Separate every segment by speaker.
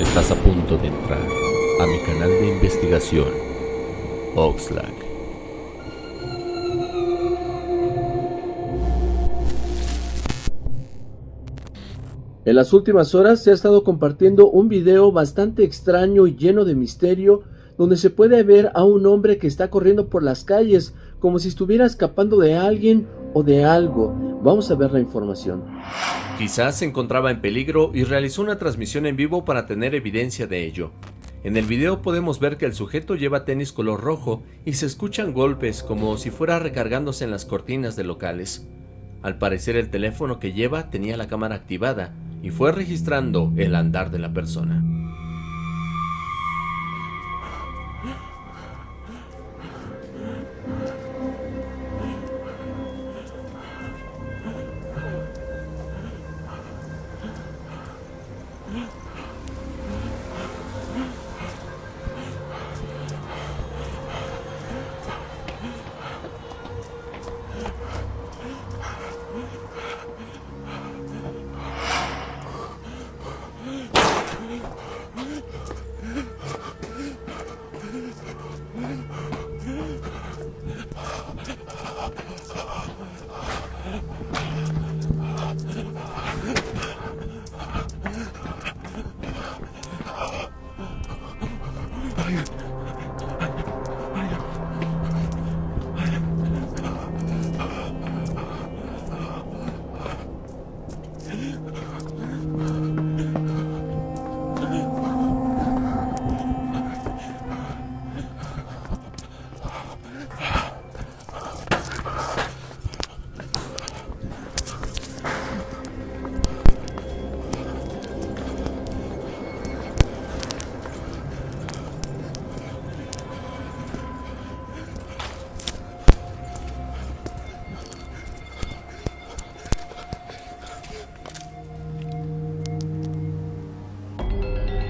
Speaker 1: Estás a punto de entrar a mi canal de investigación, Oxlack.
Speaker 2: En las últimas horas se ha estado compartiendo un video bastante extraño y lleno de misterio donde se puede ver a un hombre que está corriendo por las calles como si estuviera escapando de alguien o de algo. Vamos a ver la información.
Speaker 1: Quizás se encontraba en peligro y realizó una transmisión en vivo para tener evidencia de ello. En el video podemos ver que el sujeto lleva tenis color rojo y se escuchan golpes como si fuera recargándose en las cortinas de locales. Al parecer el teléfono que lleva tenía la cámara activada y fue registrando el andar de la persona. 佳玉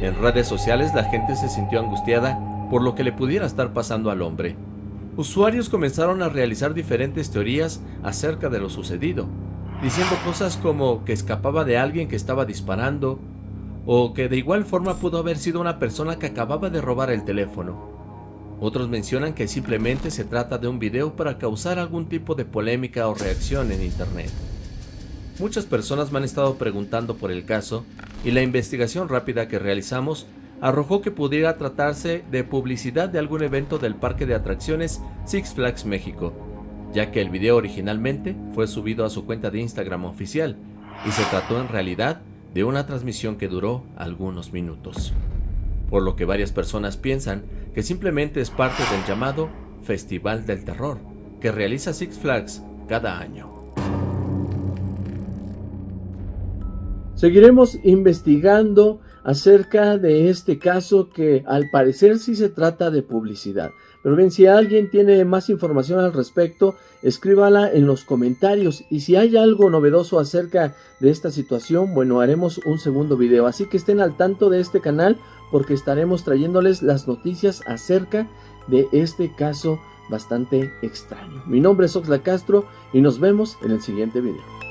Speaker 1: En redes sociales la gente se sintió angustiada por lo que le pudiera estar pasando al hombre. Usuarios comenzaron a realizar diferentes teorías acerca de lo sucedido, diciendo cosas como que escapaba de alguien que estaba disparando, o que de igual forma pudo haber sido una persona que acababa de robar el teléfono. Otros mencionan que simplemente se trata de un video para causar algún tipo de polémica o reacción en internet. Muchas personas me han estado preguntando por el caso y la investigación rápida que realizamos arrojó que pudiera tratarse de publicidad de algún evento del parque de atracciones Six Flags México, ya que el video originalmente fue subido a su cuenta de Instagram oficial y se trató en realidad de una transmisión que duró algunos minutos. Por lo que varias personas piensan que simplemente es parte del llamado Festival del Terror que realiza Six Flags cada año.
Speaker 2: Seguiremos investigando acerca de este caso que al parecer sí se trata de publicidad. Pero bien, si alguien tiene más información al respecto, escríbala en los comentarios. Y si hay algo novedoso acerca de esta situación, bueno, haremos un segundo video. Así que estén al tanto de este canal porque estaremos trayéndoles las noticias acerca de este caso bastante extraño. Mi nombre es Oxla Castro y nos vemos en el siguiente video.